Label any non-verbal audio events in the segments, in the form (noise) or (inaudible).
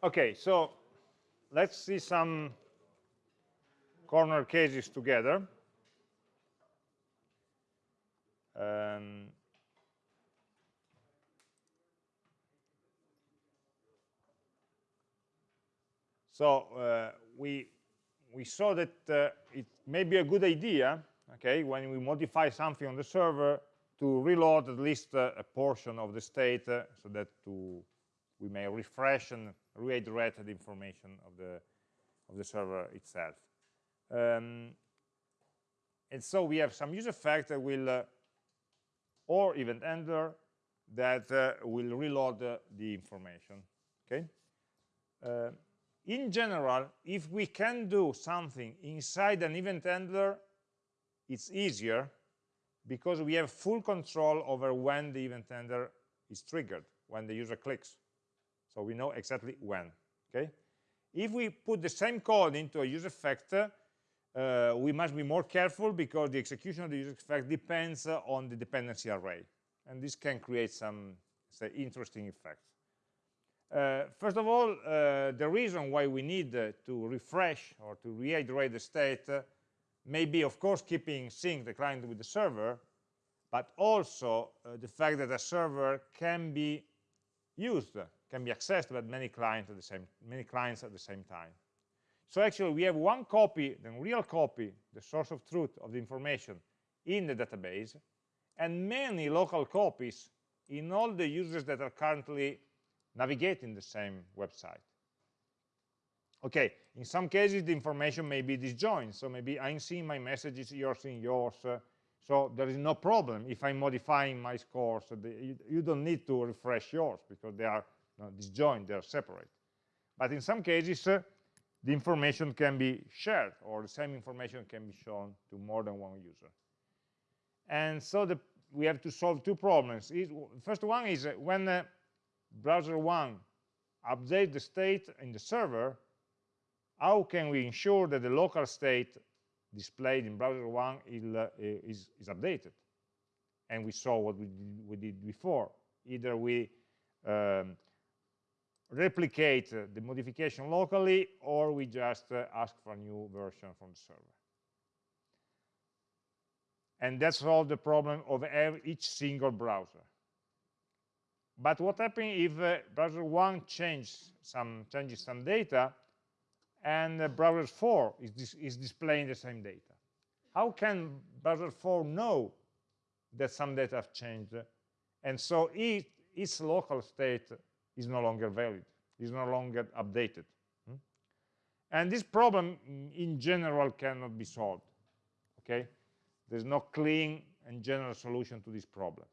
Okay, so let's see some corner cases together. Um, so uh, we we saw that uh, it may be a good idea, okay, when we modify something on the server to reload at least uh, a portion of the state uh, so that to we may refresh and reiterate the information of the of the server itself. Um, and so we have some use effect that will uh, or event handler that uh, will reload uh, the information okay uh, in general if we can do something inside an event handler it's easier because we have full control over when the event handler is triggered when the user clicks so we know exactly when okay if we put the same code into a use effect uh, we must be more careful because the execution of the use effect depends uh, on the dependency array. And this can create some say, interesting effects. Uh, first of all, uh, the reason why we need uh, to refresh or to reiterate the state uh, may be, of course, keeping sync the client with the server, but also the fact that a server can be used, can be accessed by many clients at the same many clients at the same time. So actually we have one copy, the real copy, the source of truth of the information in the database, and many local copies in all the users that are currently navigating the same website. Okay, in some cases the information may be disjoint, so maybe I'm seeing my messages, you're seeing yours, uh, so there is no problem if I'm modifying my scores. So the, you, you, don't need to refresh yours because they are disjoint, they are separate. But in some cases, uh, the information can be shared or the same information can be shown to more than one user. And so the, we have to solve two problems. The first one is when uh, browser 1 updates the state in the server, how can we ensure that the local state displayed in browser 1 is, uh, is, is updated? And we saw what we did, we did before. Either we um, replicate uh, the modification locally or we just uh, ask for a new version from the server. And that solves the problem of each single browser. But what happens if uh, browser 1 changes some changes some data and browser 4 is, dis is displaying the same data? How can browser 4 know that some data have changed? And so it, its local state is no longer valid, is no longer updated. Hmm? And this problem in general cannot be solved, okay? There's no clean and general solution to this problem.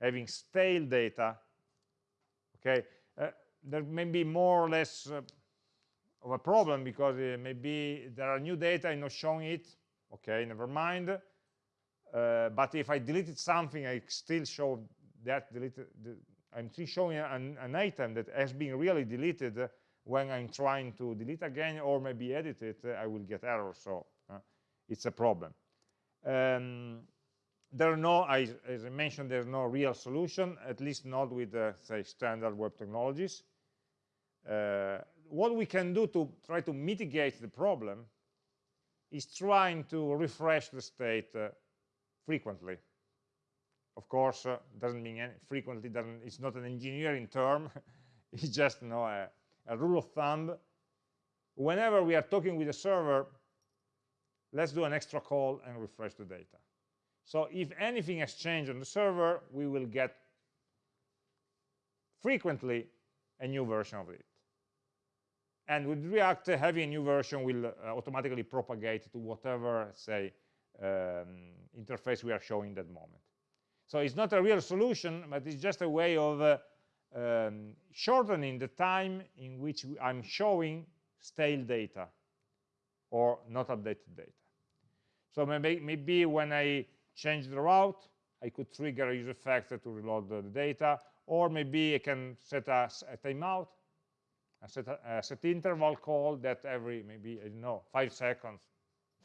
Having stale data, okay, uh, there may be more or less uh, of a problem because uh, maybe there are new data, I'm not showing it, okay, never mind. Uh, but if I deleted something, I still show that deleted, I'm showing an, an, item that has been really deleted when I'm trying to delete again or maybe edit it, I will get error. So uh, it's a problem. Um, there are no, I, as I mentioned, there's no real solution, at least not with, uh, say, standard web technologies. Uh, what we can do to try to mitigate the problem is trying to refresh the state uh, frequently of course uh, doesn't mean any, frequently doesn't it's not an engineering term (laughs) it's just you know a, a, rule of thumb. Whenever we are talking with a server let's do an extra call and refresh the data. So if anything has changed on the server we will get frequently a new version of it. And with react having a new version will uh, automatically propagate to whatever say um, interface we are showing that moment so it's not a real solution, but it's just a way of uh, um, shortening the time in which I'm showing stale data or not updated data. So maybe, maybe when I change the route, I could trigger a use effect to reload the, the data, or maybe I can set a, a timeout, a set, a, set interval call that every maybe, I don't know, five seconds,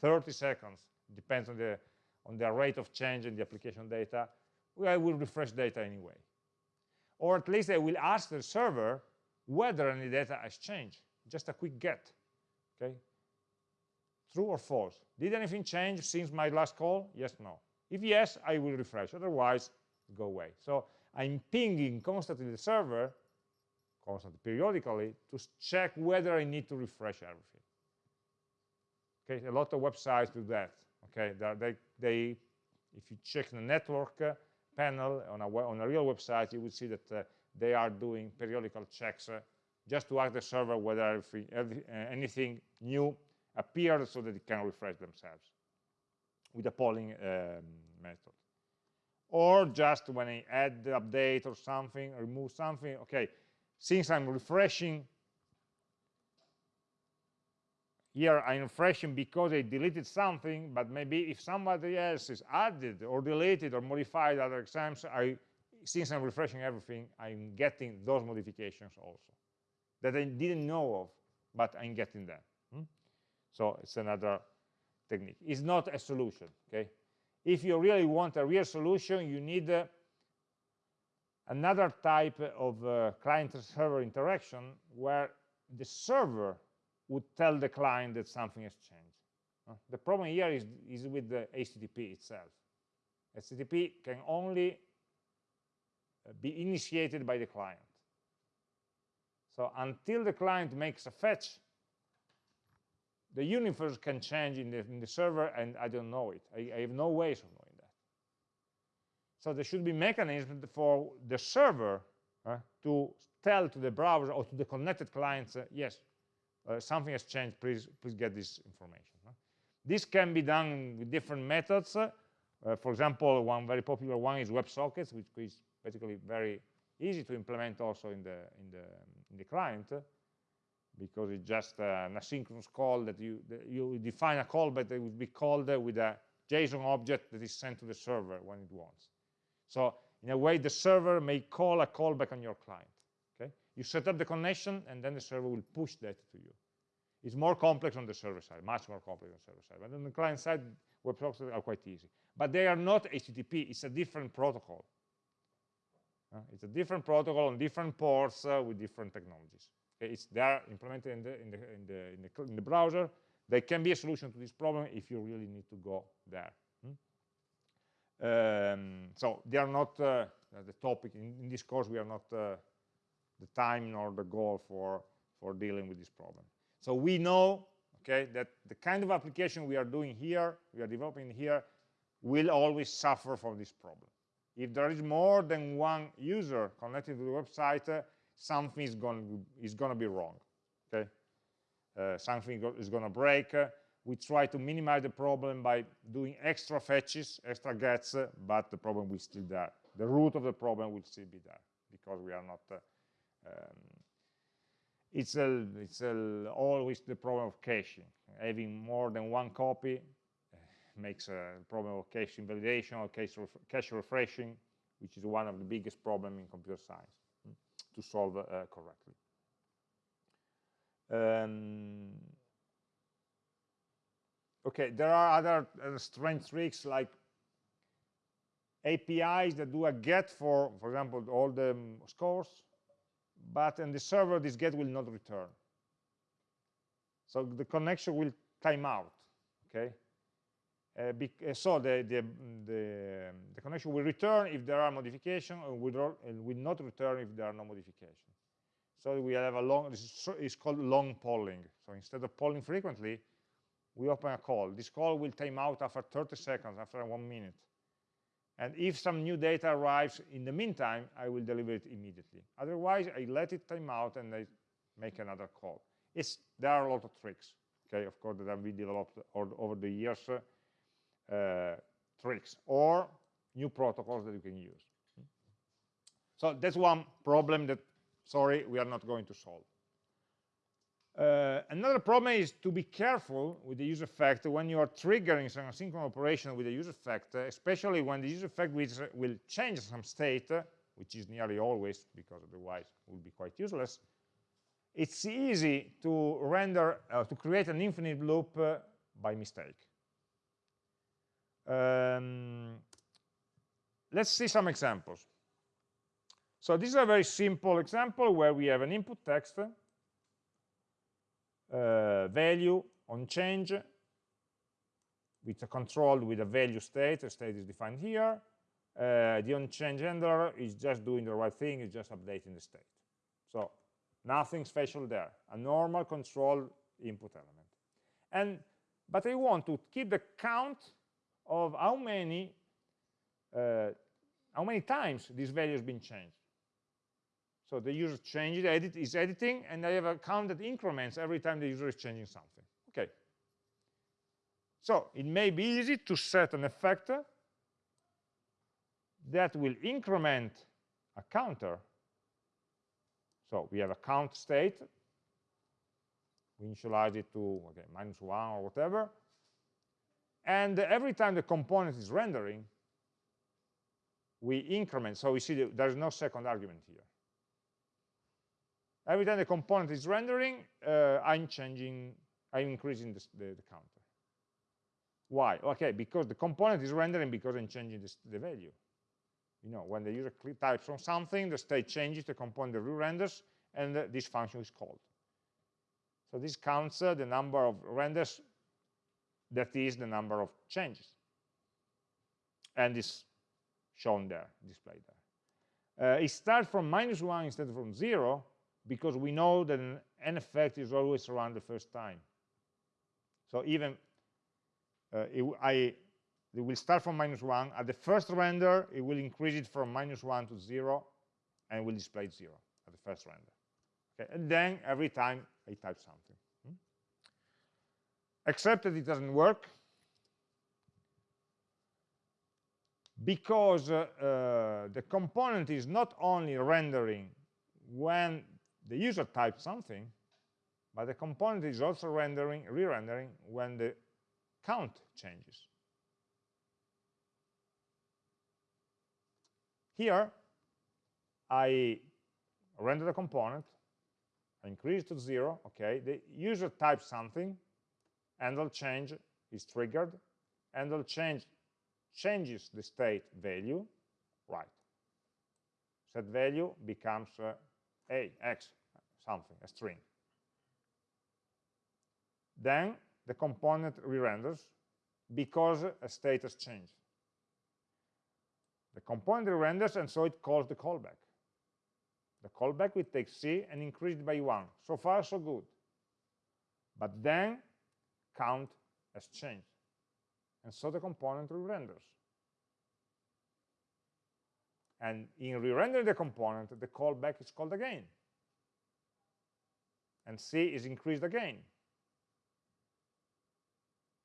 30 seconds, depends on the, on the rate of change in the application data, I will refresh data anyway. Or at least I will ask the server whether any data has changed. Just a quick get. Okay, true or false. Did anything change since my last call? Yes, no. If yes, I will refresh. Otherwise, go away. So I'm pinging constantly the server, constantly, periodically, to check whether I need to refresh everything. Okay, a lot of websites do that. Okay, they, they if you check the network panel on a, on a real website, you would see that uh, they are doing periodical checks uh, just to ask the server whether uh, anything new appeared so that it can refresh themselves with a polling um, method. Or just when I add the update or something, remove something, okay, since I'm refreshing here I'm refreshing because I deleted something, but maybe if somebody else is added or deleted or modified other exams, I, since I'm refreshing everything, I'm getting those modifications also that I didn't know of, but I'm getting them. Hmm? So it's another technique. It's not a solution, okay? If you really want a real solution, you need uh, another type of uh, client-server interaction where the server would tell the client that something has changed. Uh, the problem here is, is with the HTTP itself. HTTP can only uh, be initiated by the client. So until the client makes a fetch, the universe can change in the, in the server and I don't know it. I, I, have no ways of knowing that. So there should be mechanisms for the server uh, to tell to the browser or to the connected clients, uh, yes, uh, something has changed, please, please get this information. This can be done with different methods. Uh, for example, one very popular one is WebSockets, which is basically very easy to implement also in the, in the, in the client because it's just an asynchronous call that you, that you define a callback that would be called with a JSON object that is sent to the server when it wants. So in a way, the server may call a callback on your client. You set up the connection, and then the server will push data to you. It's more complex on the server side, much more complex on the server side. But on the client side, WebSockets are quite easy. But they are not HTTP. It's a different protocol. Uh, it's a different protocol on different ports uh, with different technologies. Okay? It's they are implemented in the, in, the, in, the, in, the, in the browser. They can be a solution to this problem if you really need to go there. Hmm? Um, so they are not uh, the topic. In, in, this course, we are not uh, the time nor the goal for, for dealing with this problem. So we know okay, that the kind of application we are doing here, we are developing here, will always suffer from this problem. If there is more than one user connected to the website, uh, something is going, is going to be wrong. Okay, uh, something is going to break. Uh, we try to minimize the problem by doing extra fetches, extra gets, uh, but the problem will still there. The root of the problem will still be there because we are not uh, um, it's a, it's a, always the problem of caching. Having more than one copy uh, makes a problem of cache invalidation or cache, ref cache refreshing, which is one of the biggest problems in computer science mm, to solve uh, correctly. Um, okay, there are other uh, strange tricks like APIs that do a get for, for example, all the um, scores, but in the server this get will not return. So the connection will time out okay? Uh, uh so the, the, the, the, connection will return if there are modifications and will, will not return if there are no modifications so we have a long this is called long polling. So instead of polling frequently we open a call. This call will time out after 30 seconds after one minute and if some new data arrives in the meantime, I will deliver it immediately. Otherwise, I let it time out and I make another call. It's, there are a lot of tricks, okay, of course, that been developed over the years, uh, tricks, or new protocols that you can use. So that's one problem that, sorry, we are not going to solve. Uh, another problem is to be careful with the use effect when you are triggering some asynchronous operation with the use effect, uh, especially when the use effect will, change some state, uh, which is nearly always, because otherwise it will be quite useless. It's easy to render, uh, to create an infinite loop uh, by mistake. Um, let's see some examples. So this is a very simple example where we have an input text, uh, value on change, which are controlled with a value state, the state is defined here. Uh, the on-change handler is just doing the right thing, it's just updating the state. So nothing special there, a normal control input element. And but I want to keep the count of how many uh, how many times this value has been changed. So the user changes, edit, is editing, and I have a count that increments every time the user is changing something. Okay. So it may be easy to set an effect that will increment a counter. So we have a count state. We initialize it to okay, minus one or whatever. And every time the component is rendering, we increment. So we see that there's no second argument here. Every time the component is rendering, uh, I'm changing, I'm increasing the, the, the, counter. Why? Okay, because the component is rendering because I'm changing the value. You know, when the user types on something, the state changes, the component re-renders, and uh, this function is called. So this counts uh, the number of renders that is the number of changes. And is shown there, displayed there. Uh, it starts from minus one instead of from zero, because we know that an effect is always around the first time. So even uh, it, I, it will start from minus 1. At the first render, it will increase it from minus 1 to 0, and will display 0 at the first render. Okay, and then every time I type something. Hmm? Except that it doesn't work, because uh, uh, the component is not only rendering when the user types something, but the component is also rendering, re-rendering when the count changes. Here, I render the component, I increase to zero, okay, the user types something, handle change is triggered, handle change changes the state value, right. Set value becomes uh, a, x, something, a string. Then the component re-renders because a state has changed. The component re-renders and so it calls the callback. The callback will take C and increase it by one. So far, so good. But then count has changed. And so the component re-renders. And in re-rendering the component, the callback is called again. And C is increased again.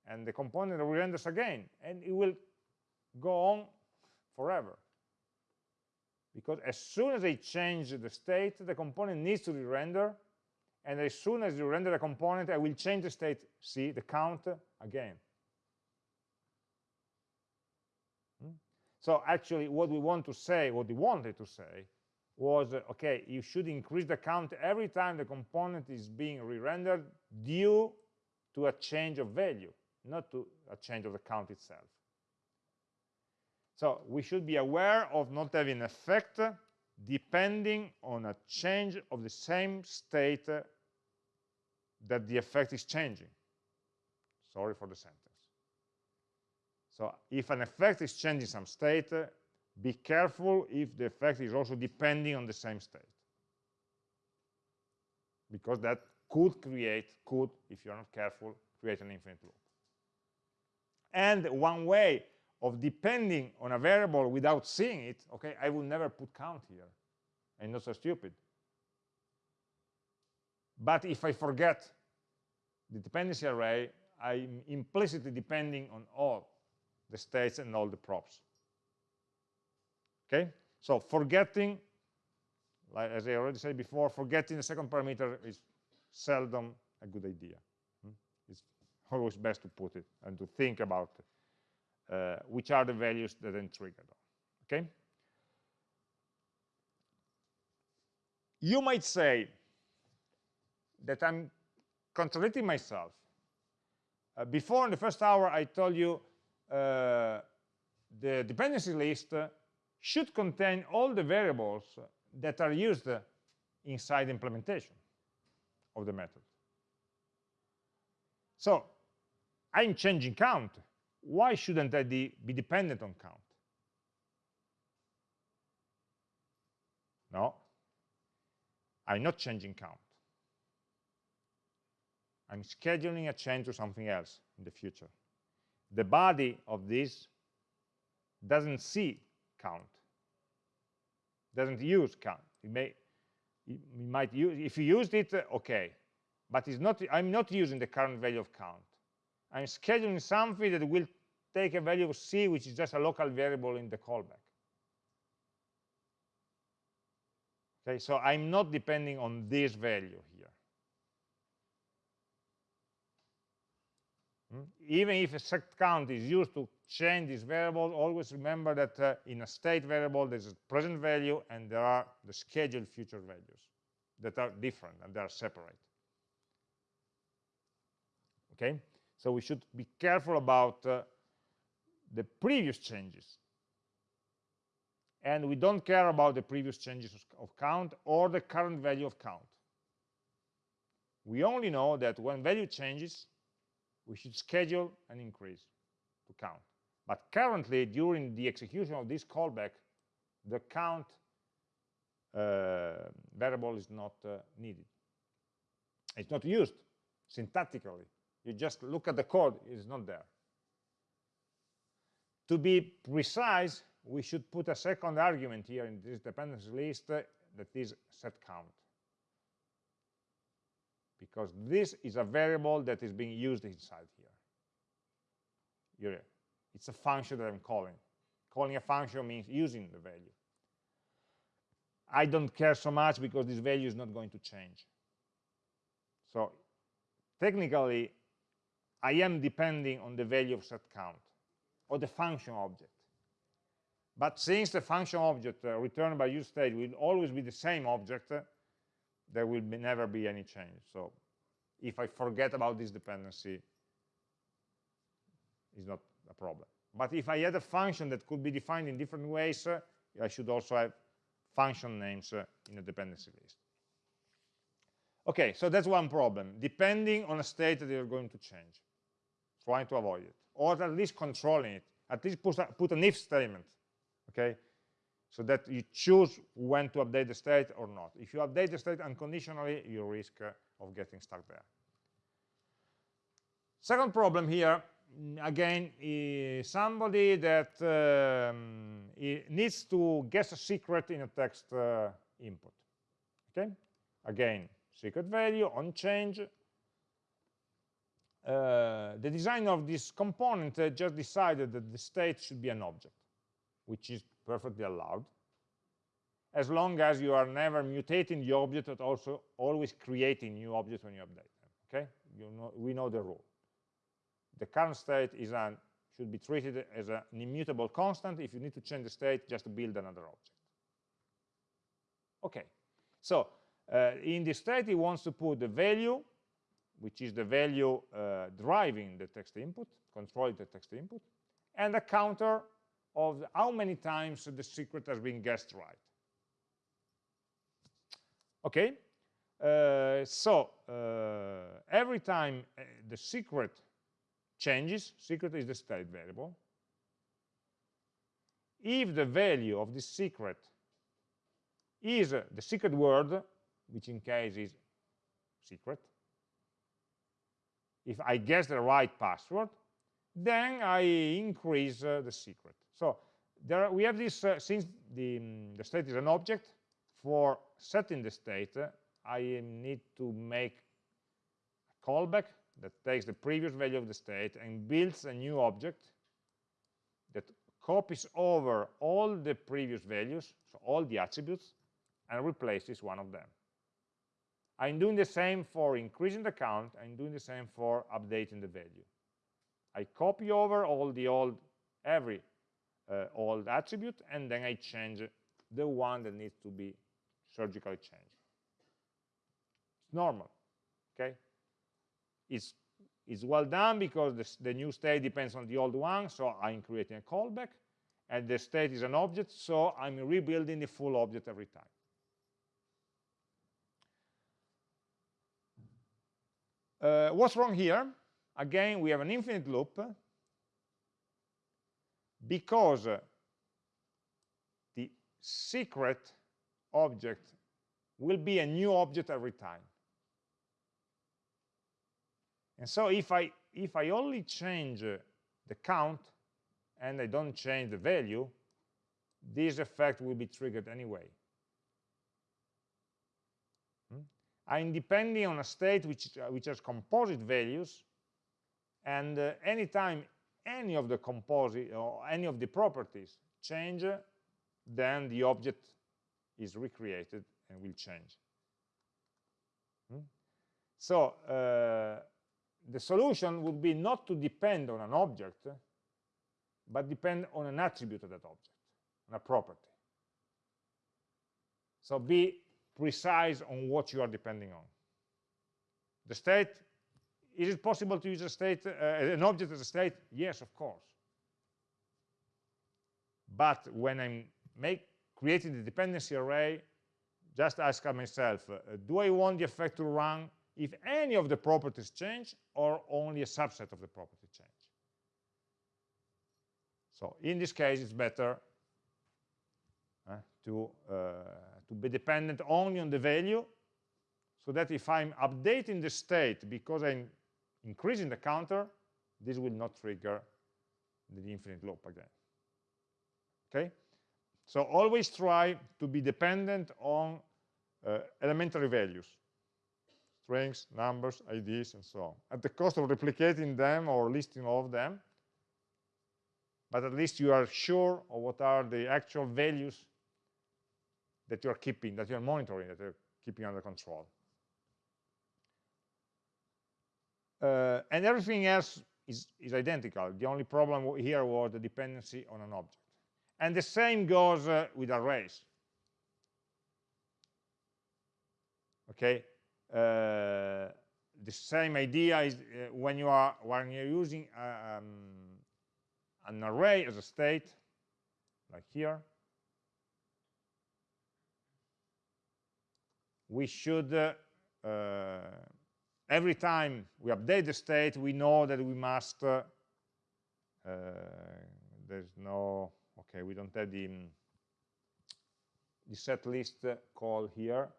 And the component re-renders again. And it will go on forever. Because as soon as I change the state, the component needs to re-render. And as soon as you render the component, I will change the state, C, the count, again. So actually what we want to say, what we wanted to say, was, okay, you should increase the count every time the component is being re-rendered due to a change of value, not to a change of the count itself. So we should be aware of not having an effect depending on a change of the same state that the effect is changing. Sorry for the sentence. So if an effect is changing some state, uh, be careful if the effect is also depending on the same state. Because that could create, could, if you're not careful, create an infinite loop. And one way of depending on a variable without seeing it, okay, I will never put count here. I'm not so stupid. But if I forget the dependency array, I'm implicitly depending on all the states and all the props. Okay, so forgetting, like as I already said before, forgetting the second parameter is seldom a good idea. Hmm? It's always best to put it and to think about uh, which are the values that are triggered. Okay. You might say that I'm contradicting myself. Uh, before in the first hour, I told you Uh, the dependency list should contain all the variables that are used inside the implementation of the method. So I'm changing count. Why shouldn't I be dependent on count? No, I'm not changing count. I'm scheduling a change to something else in the future. The body of this doesn't see count, doesn't use count. It may, it might use, if you used it, uh, okay, but it's not, I'm not using the current value of count. I'm scheduling something that will take a value of c, which is just a local variable in the callback. Okay, so I'm not depending on this value here. Even if a set count is used to change this variable, always remember that uh, in a state variable there's a present value and there are the scheduled future values that are different and they are separate. Okay, so we should be careful about uh, the previous changes and we don't care about the previous changes of count or the current value of count. We only know that when value changes, we should schedule an increase to count. But currently, during the execution of this callback, the count uh, variable is not uh, needed. It's not used syntactically. You just look at the code, it's not there. To be precise, we should put a second argument here in this dependency list uh, that is set count. Because this is a variable that is being used inside here. It's a function that I'm calling. Calling a function means using the value. I don't care so much because this value is not going to change. So technically, I am depending on the value of set count or the function object. But since the function object uh, returned by useState will always be the same object, uh, there will be never be any change. So if I forget about this dependency, it's not a problem. But if I had a function that could be defined in different ways, uh, I should also have function names uh, in a dependency list. Okay, so that's one problem, depending on a state that you're going to change, trying to avoid it, or at least controlling it, at least put, a, put an if statement okay? So that you choose when to update the state or not. If you update the state unconditionally, you risk uh, of getting stuck there. Second problem here, mm, again, is somebody that um, needs to guess a secret in a text uh, input. Okay? Again, secret value on change. Uh, the designer of this component uh, just decided that the state should be an object which is perfectly allowed, as long as you are never mutating the object, but also always creating new objects when you update them. Okay, you know, we know the rule. The current state is an, should be treated as an immutable constant. If you need to change the state, just build another object. Okay, so uh, in the state, he wants to put the value, which is the value uh, driving the text input, controlling the text input, and a counter of how many times the secret has been guessed right. Okay, uh, so uh, every time uh, the secret changes, secret is the state variable, if the value of this secret is uh, the secret word, which in case is secret, if I guess the right password, then I increase uh, the secret. So there we have this, uh, since the, um, the state is an object, for setting the state, uh, I need to make a callback that takes the previous value of the state and builds a new object that copies over all the previous values, so all the attributes, and replaces one of them. I'm doing the same for increasing the count, I'm doing the same for updating the value. I copy over all the old, every uh, old attribute, and then I change the one that needs to be surgically changed. It's normal, okay? It's, it's well done because this, the new state depends on the old one, so I'm creating a callback, and the state is an object, so I'm rebuilding the full object every time. Uh, what's wrong here? Again, we have an infinite loop because the secret object will be a new object every time. And so if I, if I only change the count and I don't change the value, this effect will be triggered anyway. Hmm? I'm depending on a state which, which has composite values, and uh, anytime any of the composite or any of the properties change, then the object is recreated and will change. Hmm? So uh, the solution would be not to depend on an object, but depend on an attribute of that object, on a property. So be precise on what you are depending on. The state, is it possible to use a state, uh, an object as a state? Yes, of course. But when I'm make, creating the dependency array, just ask myself, uh, do I want the effect to run if any of the properties change or only a subset of the property change? So in this case, it's better uh, to, uh, to be dependent only on the value so that if I'm updating the state because I'm increasing the counter, this will not trigger the infinite loop again. Okay? So always try to be dependent on uh, elementary values, strings, numbers, IDs, and so on, at the cost of replicating them or listing all of them, but at least you are sure of what are the actual values that you are keeping, that you are monitoring, that you're keeping under control. Uh, and everything else is, is, identical. The only problem here was the dependency on an object. And the same goes uh, with arrays. Okay, uh, the same idea is uh, when you are when you're using uh, um, an array as a state, like here, we should, uh, uh, every time we update the state, we know that we must, uh, uh there's no, okay, we don't have the, the set list call here,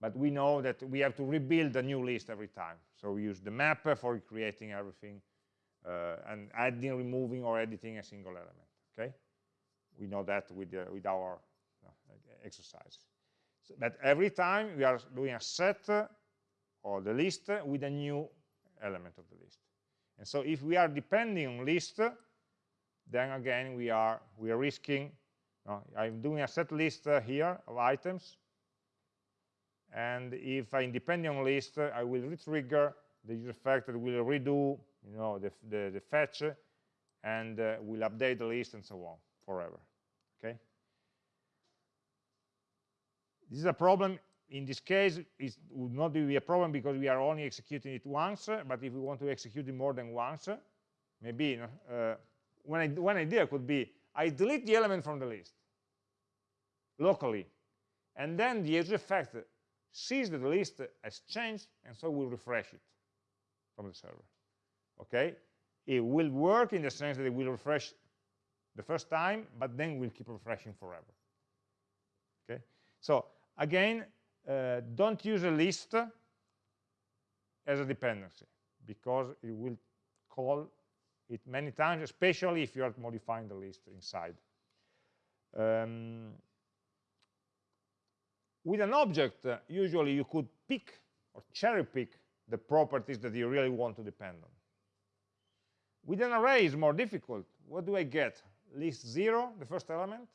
but we know that we have to rebuild a new list every time. So we use the map for creating everything uh, and adding, removing, or editing a single element. Okay, we know that with with our uh, exercise. So, but every time we are doing a set or the list with a new element of the list. And so if we are depending on list, then again we are we are risking. I'm doing a set list uh, here of items, and if I'm depending on list, uh, I will retrigger the use effect that will redo you know, the, the, the fetch, uh, and uh, will update the list and so on forever. Okay. This is a problem. In this case, it would not be a problem because we are only executing it once. But if we want to execute it more than once, maybe uh, one, idea, one idea could be I delete the element from the list locally, and then the use effect sees that the list has changed, and so will refresh it from the server okay? It will work in the sense that it will refresh the first time, but then we'll keep refreshing forever. Okay? So again, uh, don't use a list as a dependency because it will call it many times, especially if you are modifying the list inside. Um, with an object, uh, usually you could pick or cherry pick the properties that you really want to depend on. With an array it's more difficult. What do I get? List 0, the first element,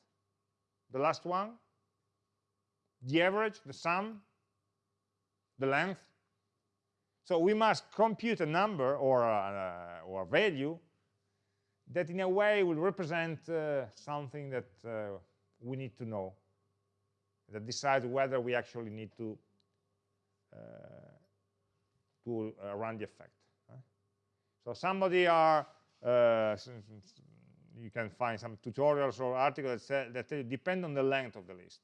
the last one, the average, the sum, the length. So we must compute a number or a, or a value that in a way will represent uh, something that uh, we need to know, that decides whether we actually need to, uh, to uh, run the effect. So somebody are, uh, you can find some tutorials or articles that, that depend on the length of the list.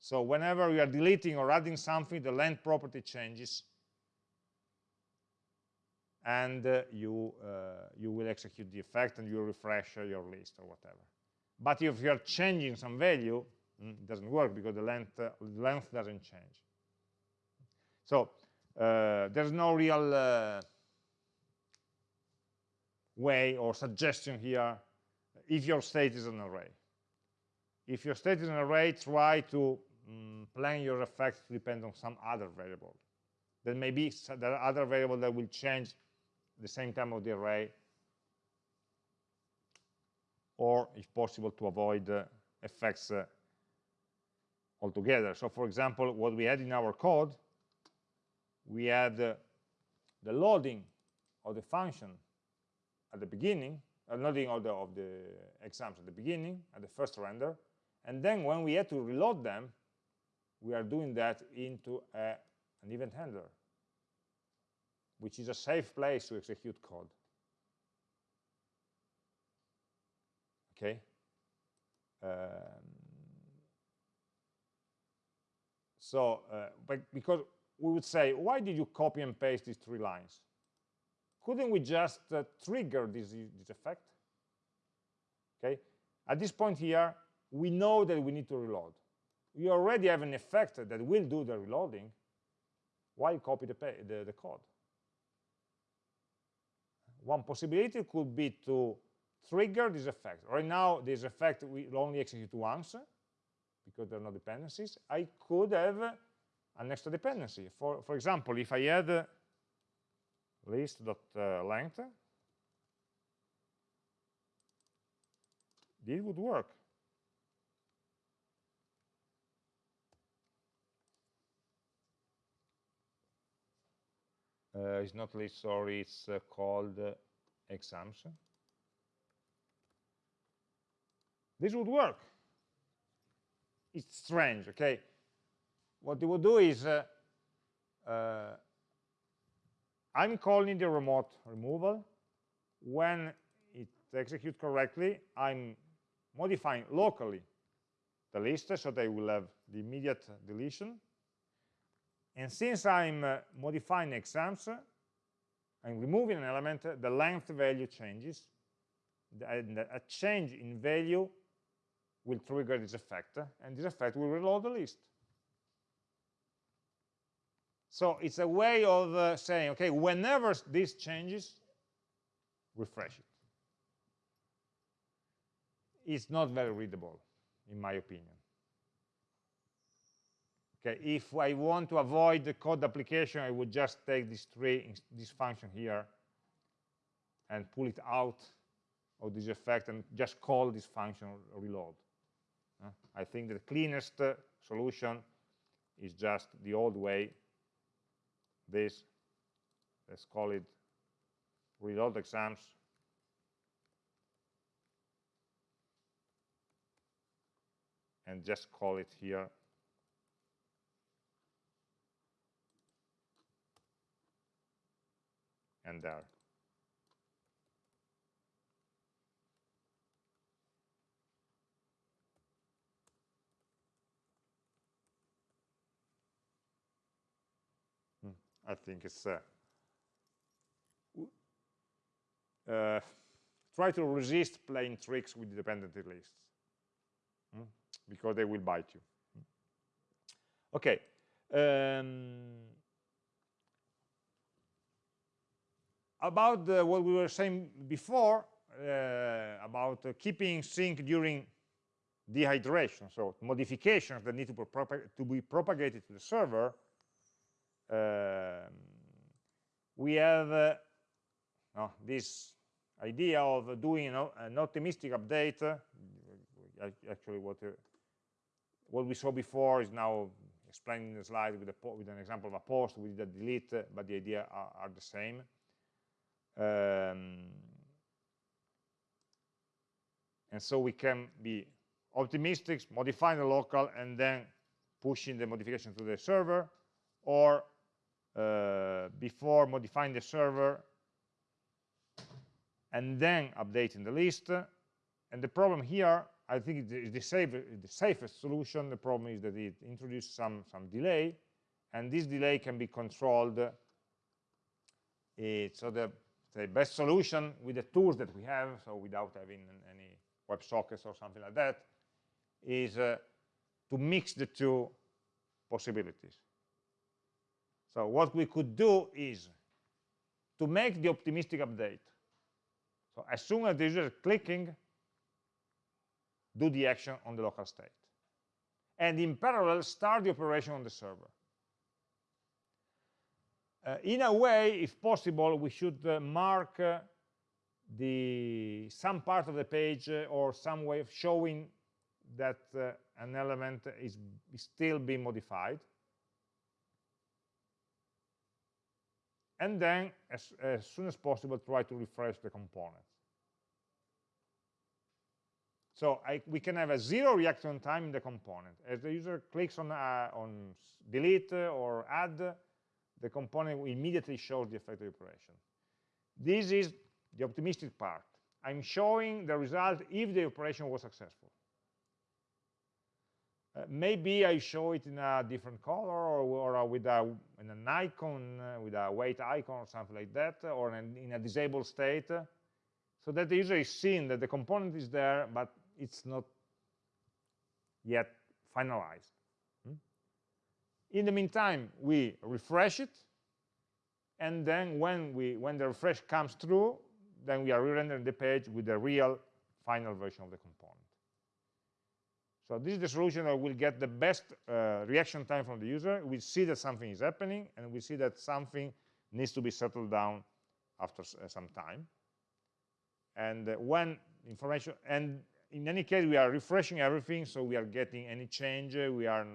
So whenever we are deleting or adding something, the length property changes. and uh, you, uh, you will execute the effect and you refresh your list or whatever. But if you're changing some value, mm, it doesn't work because the length, uh, length doesn't change. So uh, there's no real uh, way or suggestion here if your state is an array. If your state is an array, try to um, plan your effects to depend on some other variable. There may be there are other variable that will change the same time of the array, or if possible to avoid uh, effects uh, altogether. So for example, what we had in our code, we had uh, the loading of the function at the beginning, uh, loading of the, of the exams at the beginning, at the first render, and then when we had to reload them, we are doing that into a, an event handler, which is a safe place to execute code. Okay? Um, so, uh, but because we would say, why did you copy and paste these three lines? Couldn't we just uh, trigger this, this effect? Okay, at this point here, we know that we need to reload. We already have an effect that will do the reloading. Why copy the, the, the code? One possibility could be to trigger this effect. Right now, this effect will only execute once because there are no dependencies. I could have an extra dependency. For, for example, if I had list.length, uh, this would work. Uh, it's not list, sorry, it's uh, called uh, exams. This would work. It's strange, okay? What you would do is, uh, uh, I'm calling the remote removal. When it executes correctly, I'm modifying locally the list so they will have the immediate deletion and since I'm uh, modifying exams, I'm removing an element, the length value changes. And a change in value will trigger this effect, and this effect will reload the list. So it's a way of uh, saying, okay, whenever this changes, refresh it. It's not very readable, in my opinion. Okay, if I want to avoid the code application, I would just take this tree, this function here, and pull it out of this effect and just call this function reload. Uh, I think the cleanest uh, solution is just the old way. This, let's call it reload exams. And just call it here and there. Hmm, I think it's uh, uh, try to resist playing tricks with dependency lists hmm? because they will bite you. Hmm. Okay. Um, about the, what we were saying before uh, about uh, keeping sync during dehydration, so modifications that need to be, to be propagated to the server, uh, we have uh, oh, this idea of doing an optimistic update. Uh, actually, what uh, what we saw before is now explained in the slide with, a, with an example of a post We did a delete, but the idea are, are the same. Um, and so we can be optimistic, modifying the local, and then pushing the modification to the server, or uh, before modifying the server, and then updating the list. And the problem here, I think is the, safe, the safest solution. The problem is that it introduces some, some delay, and this delay can be controlled It, so the, the best solution with the tools that we have, so without having any WebSockets or something like that, is uh, to mix the two possibilities. So what we could do is to make the optimistic update. So as soon as the user is clicking, do the action on the local state. And in parallel, start the operation on the server. Uh, in a way, if possible, we should uh, mark uh, the some part of the page or some way of showing that an element is, is still being modified. And then, as, as soon as possible, try to refresh the component. So I, we can have a zero reaction time in the component. As the user clicks on, uh, on delete or add, the component immediately shows the effective operation. This is the optimistic part. I'm showing the result if the operation was successful. Uh, maybe I show it in a different color or, or with a, an icon, uh, with a wait icon or something like that, or in, in a disabled state, so that the user is seeing that the component is there, but it's not yet finalized. In the meantime, we refresh it, and then when, we, when the refresh comes through, then we are re-rendering the page with the real final version of the component. So this is the solution that will get the best uh, reaction time from the user. We see that something is happening, and we see that something needs to be settled down after uh, some time. And uh, when information, and in any case, we are refreshing everything, so we are getting any change, uh, we are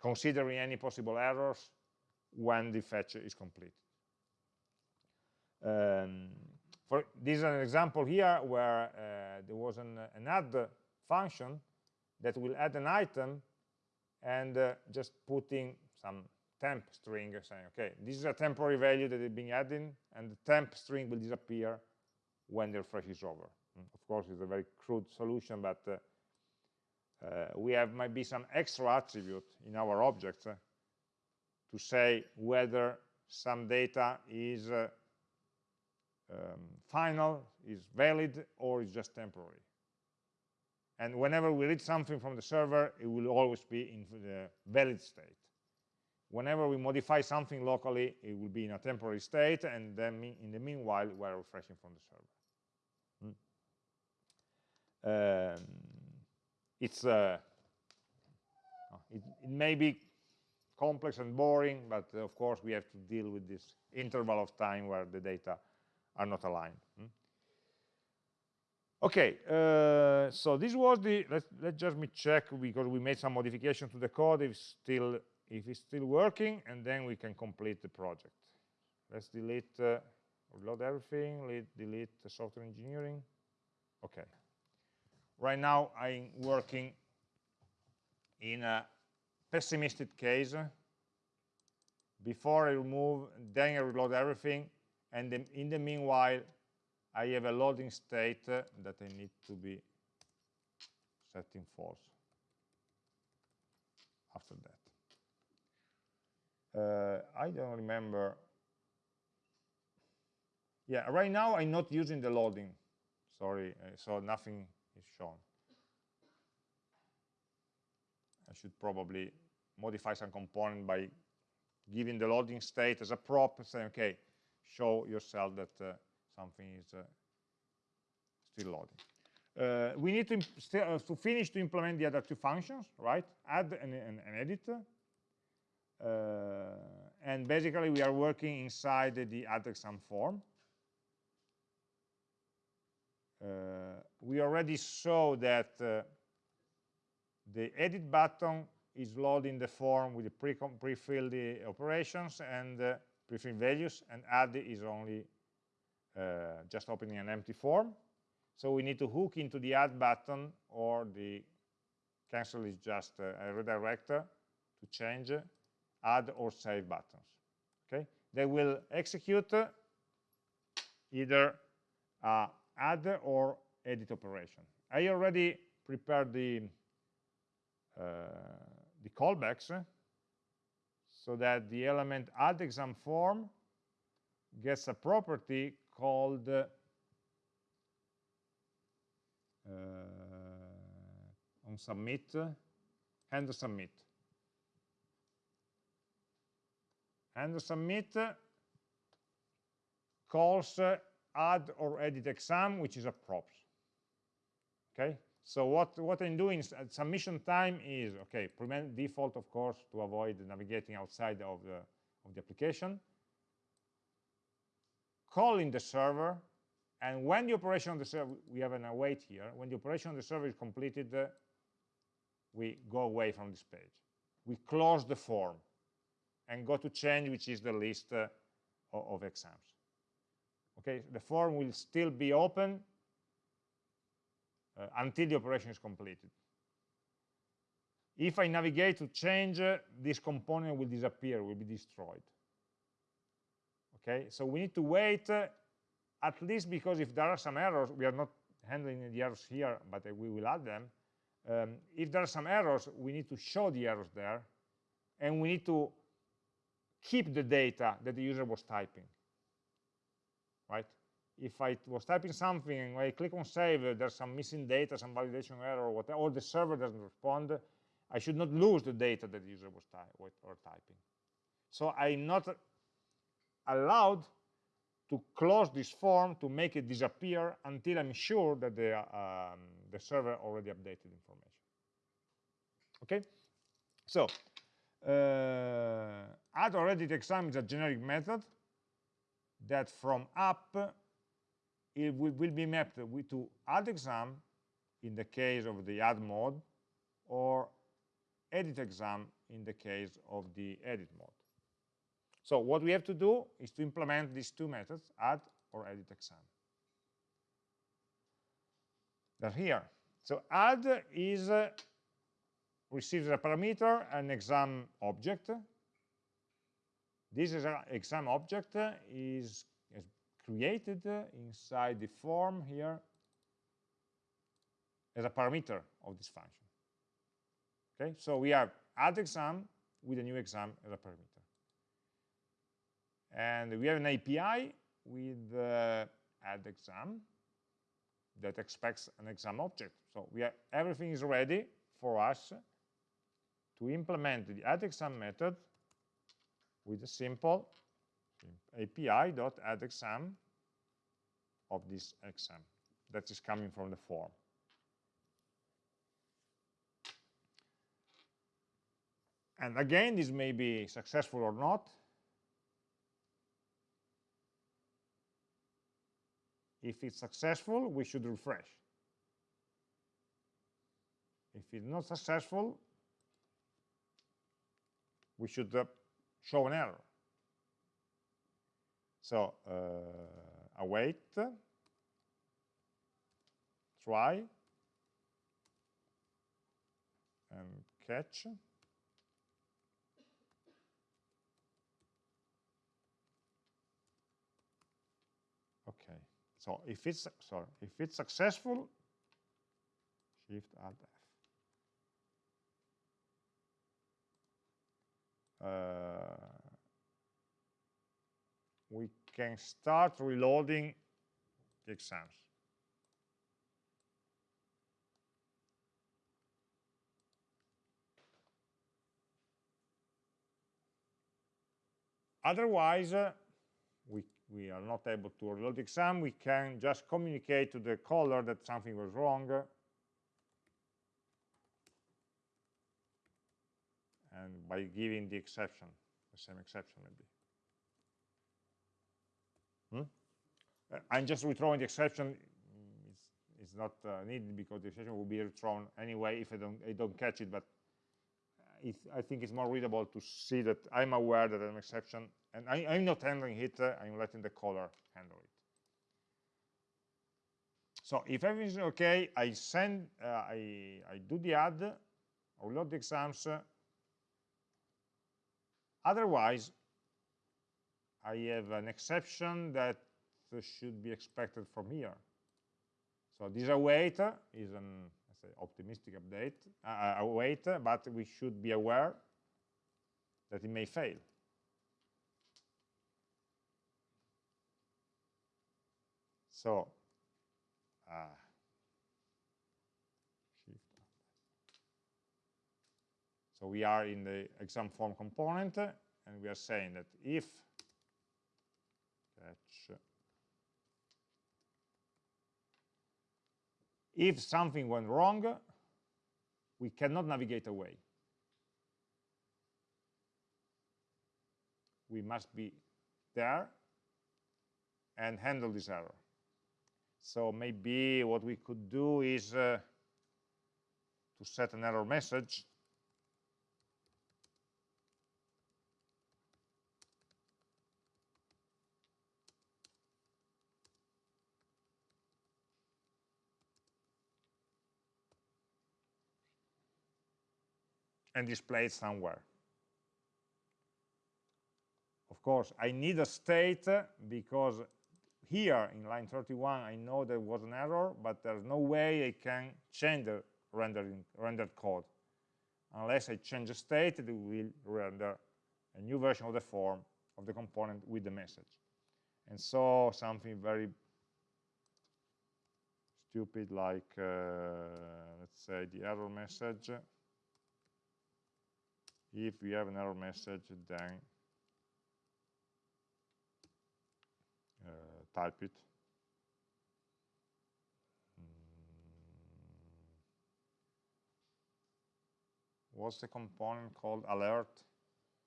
considering any possible errors when the fetch is complete. Um, for this is an example here where uh, there was an, an add function that will add an item and uh, just putting some temp string saying, okay, this is a temporary value that is being added, and the temp string will disappear when the refresh is over. Mm, of course, it's a very crude solution, but uh, we have maybe some extra attribute in our objects uh, to say whether some data is uh, um, final, is valid, or is just temporary. And whenever we read something from the server, it will always be in the valid state. Whenever we modify something locally, it will be in a temporary state, and then in the meanwhile, we're refreshing from the server. Hmm. Um, it's uh, it, it, may be complex and boring, but uh, of course we have to deal with this interval of time where the data are not aligned. Hmm? Okay, uh, so this was the, let's, let's just me check because we made some modification to the code if still, if it's still working, and then we can complete the project. Let's delete, uh, reload everything, delete, delete the software engineering. Okay. Right now I'm working in a pessimistic case. Before I remove, then I reload everything, and then in the meanwhile, I have a loading state that I need to be setting false after that. Uh, I don't remember. Yeah, right now I'm not using the loading. Sorry, uh, so nothing is shown. I should probably modify some component by giving the loading state as a prop, saying, okay, show yourself that uh, something is uh, still loading. Uh, we need to, uh, to finish to implement the other two functions, right? Add and, and, and edit. Uh, and basically, we are working inside the add exam form. Uh, we already saw that uh, the edit button is loading the form with the pre-filled pre operations and pre-filled values, and add is only uh, just opening an empty form. So we need to hook into the add button or the cancel is just a, a redirector to change add or save buttons. Okay, they will execute either uh, add or edit operation. I already prepared the uh, the callbacks so that the element add exam form gets a property called uh, on submit, handle submit. Handle submit calls uh, add or edit exam, which is a props. Okay, so what, what I'm doing is at submission time is, okay, prevent default, of course, to avoid navigating outside of the, of the application. Calling the server, and when the operation on the server, we have an await here, when the operation on the server is completed, uh, we go away from this page. We close the form and go to change, which is the list uh, of exams. Okay, the form will still be open uh, until the operation is completed. If I navigate to change, uh, this component will disappear, will be destroyed. Okay, so we need to wait, uh, at least because if there are some errors, we are not handling the errors here, but uh, we will add them. Um, if there are some errors, we need to show the errors there, and we need to keep the data that the user was typing, right? If I was typing something and I click on save, there's some missing data, some validation error, or whatever, or the server doesn't respond, I should not lose the data that the user was ty or typing. So I'm not allowed to close this form to make it disappear until I'm sure that the, um, the server already updated information. Okay? So, uh, add or edit exam is a generic method that from app it will, will be mapped to add exam in the case of the add mode or edit exam in the case of the edit mode. So what we have to do is to implement these two methods, add or edit exam. They're here. So add is uh, receives a parameter an exam object. This exam object is created inside the form here as a parameter of this function. Okay, so we have add exam with a new exam as a parameter. And we have an API with uh, add exam that expects an exam object. So we have, everything is ready for us to implement the add exam method with a simple api.addExam of this exam that is coming from the form. And again, this may be successful or not. If it's successful, we should refresh. If it's not successful, we should uh, show an error. So uh, await, try, and catch. Okay, so if it's sorry, if it's successful, Shift Alt F. Uh, can start reloading the exams. Otherwise, uh, we, we are not able to reload the exam. We can just communicate to the caller that something was wrong. And by giving the exception, the same exception maybe. Hmm? Uh, I'm just rethrowing the exception. It's, it's not uh, needed because the exception will be rethrown anyway if I don't, I don't catch it, but it, I think it's more readable to see that I'm aware that an exception, and I, am not handling it, uh, I'm letting the caller handle it. So if everything's okay, I send, uh, I, I do the add, I load the exams. otherwise, I have an exception that should be expected from here. So this await is an say, optimistic update, uh, await, but we should be aware that it may fail. So, uh, so we are in the exam form component, and we are saying that if if something went wrong, we cannot navigate away. We must be there and handle this error. So maybe what we could do is uh, to set an error message and display it somewhere. Of course, I need a state because here in line 31, I know there was an error, but there's no way I can change the rendering, rendered code. Unless I change the state, it will render a new version of the form of the component with the message. And so something very stupid like, uh, let's say, the error message. If we have an error message, then type it. Mm. What's the component called alert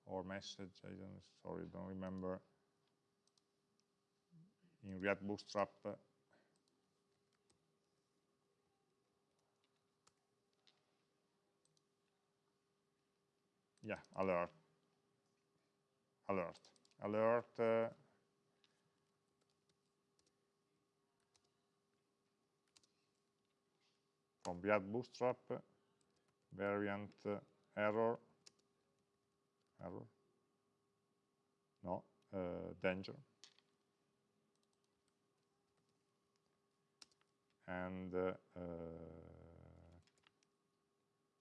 or message? I don't sorry, don't remember. In React Bootstrap. Yeah, alert. Alert. Alert uh, from React Bootstrap, variant uh, error, error, no, uh, danger. And uh, uh,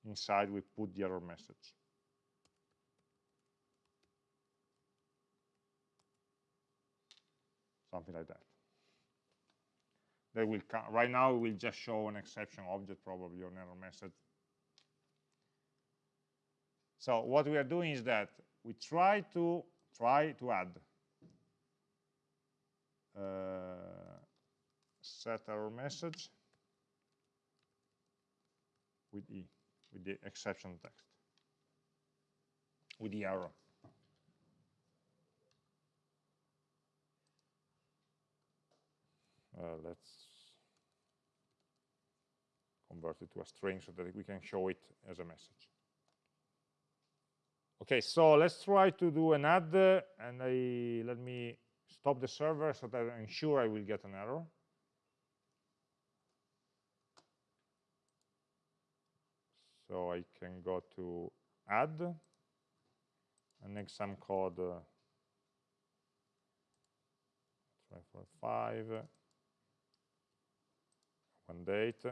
inside we put the error message. Something like that. They will right now we will just show an exception object probably or an error message. So what we are doing is that we try to try to add uh, set error message with e with the exception text with the error uh, let's convert it to a string so that we can show it as a message. Okay, so let's try to do an add, and I, let me stop the server so that I'm sure I will get an error. So I can go to add, and next some code, uh, try five, one date,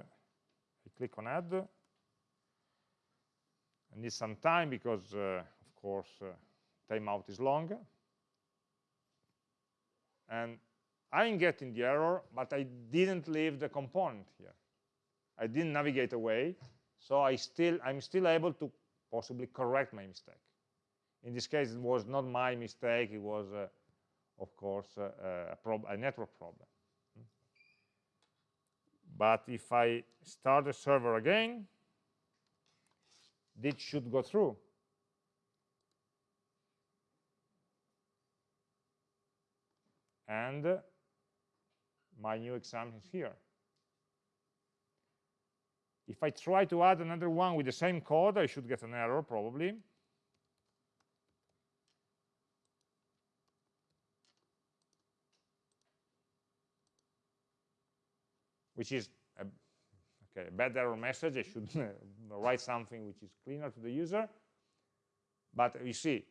click on add. I need some time because, uh, of course, uh, timeout is long. And I'm getting the error, but I didn't leave the component here. I didn't navigate away, so I still, I'm still able to possibly correct my mistake. In this case, it was not my mistake, it was, uh, of course, uh, a, a network problem. But if I start the server again, this should go through. And my new exam is here. If I try to add another one with the same code, I should get an error probably. Which is a, okay, a bad error message. I should (laughs) write something which is cleaner to the user. But you see,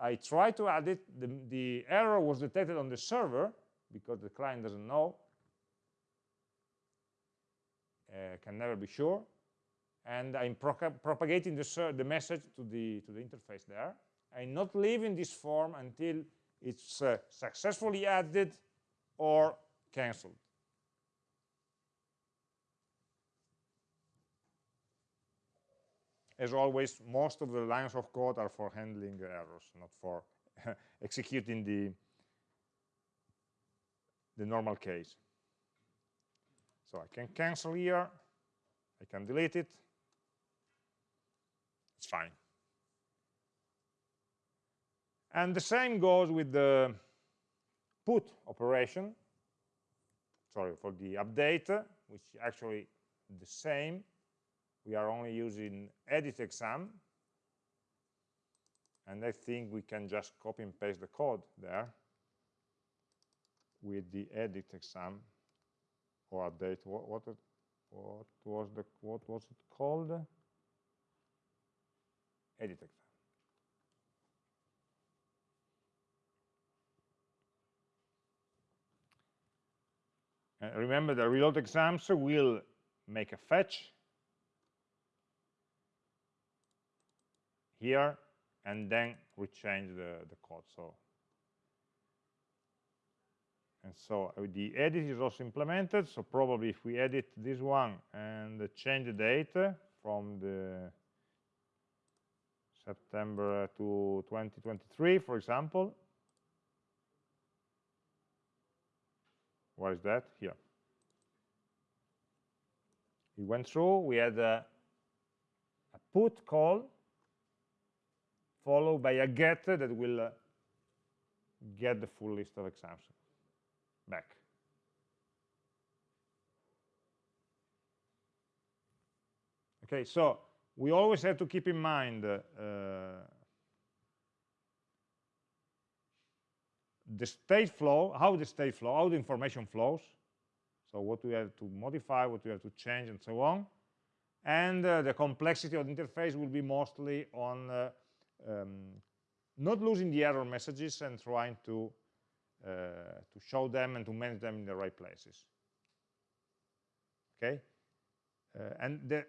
I tried to add it. The, the error was detected on the server because the client doesn't know. Uh, can never be sure. And I'm pro propagating the, the message to the, to the interface there. I'm not leaving this form until it's uh, successfully added or cancelled as always, most of the lines of code are for handling errors, not for (laughs) executing the, the normal case. So I can cancel here, I can delete it, it's fine. And the same goes with the put operation, sorry, for the update, which actually the same we are only using edit exam and I think we can just copy and paste the code there with the edit exam or update what what, what was the what was it called? Edit exam. Remember the reload exams will make a fetch here and then we change the, the code. So and so uh, the edit is also implemented. So probably if we edit this one and change the date from the September to 2023, for example, where is that? Here. We went through, we had a, a put call followed by a get that will uh, get the full list of exams back. Okay, so we always have to keep in mind uh, the state flow, how the state flow, how the information flows. So what we have to modify, what we have to change, and so on. And uh, the complexity of the interface will be mostly on uh, um, not losing the error messages and trying to uh, to show them and to manage them in the right places. Okay? Uh, and the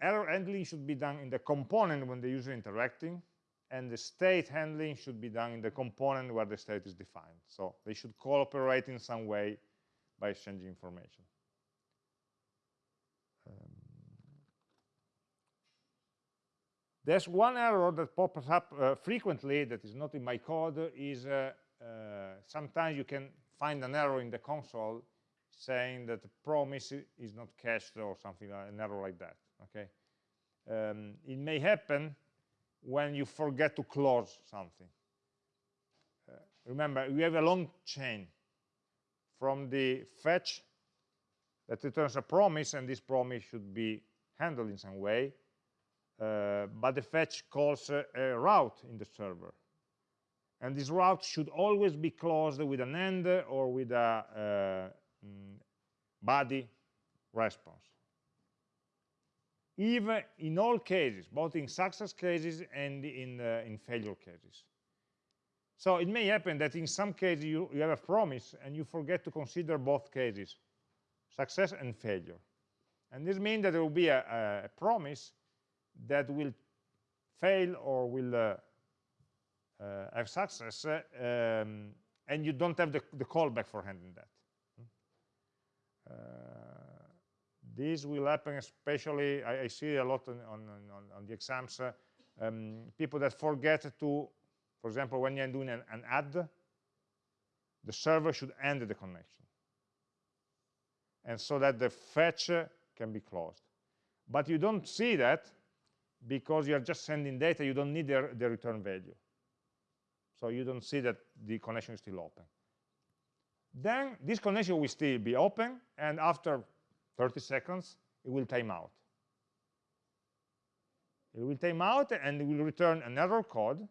error handling should be done in the component when the user interacting and the state handling should be done in the component where the state is defined. So they should cooperate in some way by exchanging information There's one error that pops up uh, frequently that is not in my code is uh, uh, sometimes you can find an error in the console saying that the promise is not cached or something like an error like that okay? Um, it may happen when you forget to close something. Uh, remember we have a long chain from the fetch that returns a promise and this promise should be handled in some way but the fetch calls a, route in the server. And this route should always be closed with an end or with a uh, mm, body response. Even in all cases, both in success cases and in, uh, in failure cases. So it may happen that in some cases you, you have a promise and you forget to consider both cases, success and failure. And this means that there will be a, a promise that will fail or will uh, uh, have success, uh, um, and you don't have the, the callback for handling that. Uh, this will happen especially, I, I, see a lot on, on, on, on the exams, uh, um, people that forget to, for example, when you're doing an, an add, the server should end the connection. And so that the fetch can be closed. But you don't see that because you're just sending data, you don't need the, the return value. So you don't see that the connection is still open. Then this connection will still be open, and after 30 seconds, it will time out. It will time out, and it will return an error code.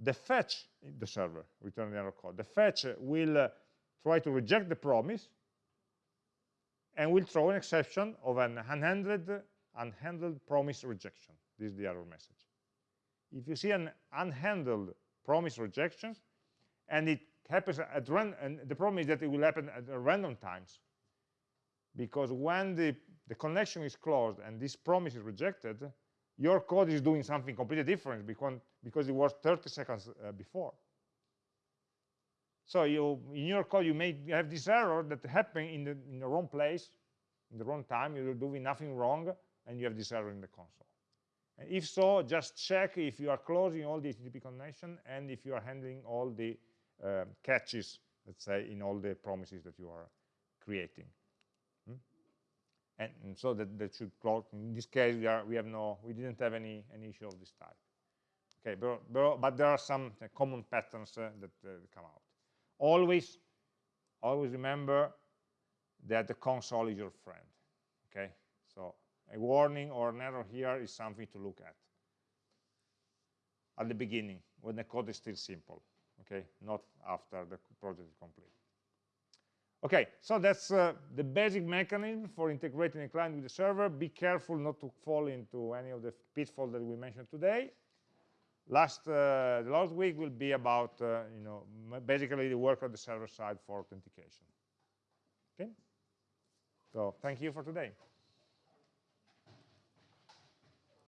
The fetch, the server, return the error code. The fetch will uh, try to reject the promise, and will throw an exception of an unhandled unhandled promise rejection. This is the error message. If you see an unhandled promise rejection, and it happens at random, and the problem is that it will happen at random times, because when the, the connection is closed and this promise is rejected, your code is doing something completely different because, because it was 30 seconds uh, before. So you, in your code, you may have this error that happened in the, in the wrong place, in the wrong time, you're doing nothing wrong, and you have this error in the console. And if so, just check if you are closing all the HTTP connection and if you are handling all the uh, catches, let's say, in all the promises that you are creating. Hmm? And, and, so that, that should close. In this case, we, are, we have no, we didn't have any, any issue of this type. Okay, but, but, but there are some uh, common patterns uh, that uh, come out. Always, always remember that the console is your friend. Okay, a warning or an error here is something to look at. At the beginning when the code is still simple okay? Not after the project is complete. Okay so that's uh, the basic mechanism for integrating a client with the server. Be careful not to fall into any of the pitfalls that we mentioned today. Last uh, the last week will be about uh, you know basically the work on the server side for authentication. Okay? So thank you for today